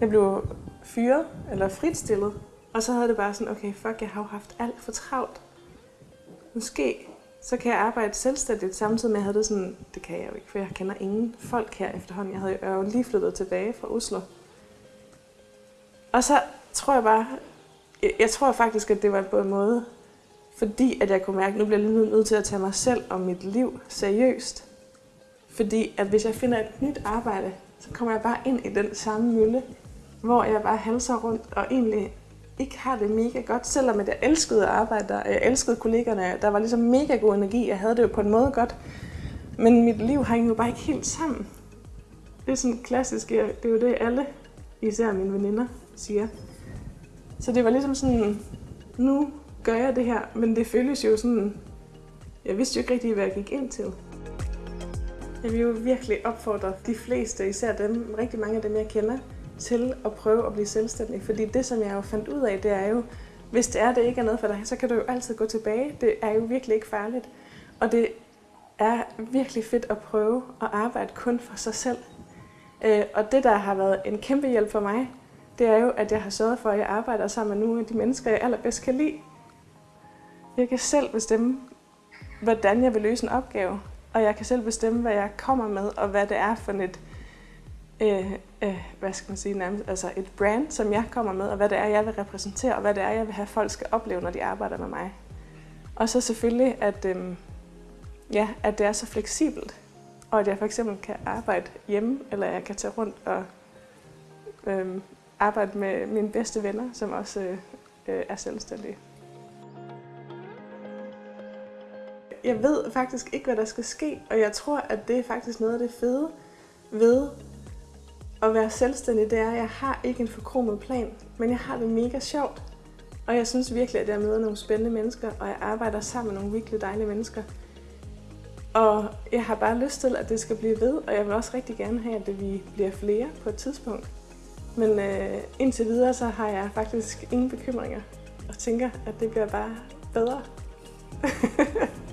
Jeg blev fyret, eller fritstillet, og så havde det bare sådan, okay, fuck, jeg har jo haft alt for travlt. Måske så kan jeg arbejde selvstændigt, samtidig med, at jeg havde det sådan, det kan jeg jo ikke, for jeg kender ingen folk her efterhånden. Jeg havde jo lige flyttet tilbage fra Oslo. Og så tror jeg bare, jeg, jeg tror faktisk, at det var på en måde, fordi at jeg kunne mærke, at nu bliver jeg lige nødt til at tage mig selv og mit liv seriøst. Fordi at hvis jeg finder et nyt arbejde, så kommer jeg bare ind i den samme mølle, hvor jeg bare halser rundt og egentlig ikke har det mega godt, selvom jeg elskede at arbejde der, jeg elskede kollegerne, der var ligesom mega god energi, jeg havde det jo på en måde godt, men mit liv hænger jo bare ikke helt sammen. Det er sådan klassisk, det er jo det alle, især mine veninder, siger. Så det var ligesom sådan, nu gør jeg det her, men det føles jo sådan, jeg vidste jo ikke rigtig, hvad jeg gik ind til. Jeg vil jo virkelig opfordre de fleste, især dem, rigtig mange af dem, jeg kender, til at prøve at blive selvstændig. Fordi det, som jeg jo fandt ud af, det er jo, hvis det er, det ikke er noget for dig, så kan du jo altid gå tilbage. Det er jo virkelig ikke farligt. Og det er virkelig fedt at prøve at arbejde kun for sig selv. Øh, og det, der har været en kæmpe hjælp for mig, det er jo, at jeg har sørget for, at jeg arbejder sammen med nogle af de mennesker, jeg allerbedst kan lide. Jeg kan selv bestemme, hvordan jeg vil løse en opgave, og jeg kan selv bestemme, hvad jeg kommer med, og hvad det er for et, øh, øh, hvad skal man sige, nærmest, altså et brand, som jeg kommer med, og hvad det er, jeg vil repræsentere, og hvad det er, jeg vil have, folk skal opleve, når de arbejder med mig. Og så selvfølgelig, at, øh, ja, at det er så fleksibelt, og at jeg for eksempel kan arbejde hjemme, eller jeg kan tage rundt og øh, arbejde med mine bedste venner, som også øh, øh, er selvstændige. Jeg ved faktisk ikke, hvad der skal ske, og jeg tror, at det er faktisk noget af det fede ved at være selvstændig, det er, at jeg har ikke en forkromet plan, men jeg har det mega sjovt. Og jeg synes virkelig, at jeg møder nogle spændende mennesker, og jeg arbejder sammen med nogle virkelig dejlige mennesker. Og jeg har bare lyst til, at det skal blive ved, og jeg vil også rigtig gerne have, at det vi bliver flere på et tidspunkt. Men øh, indtil videre, så har jeg faktisk ingen bekymringer, og tænker, at det bliver bare bedre.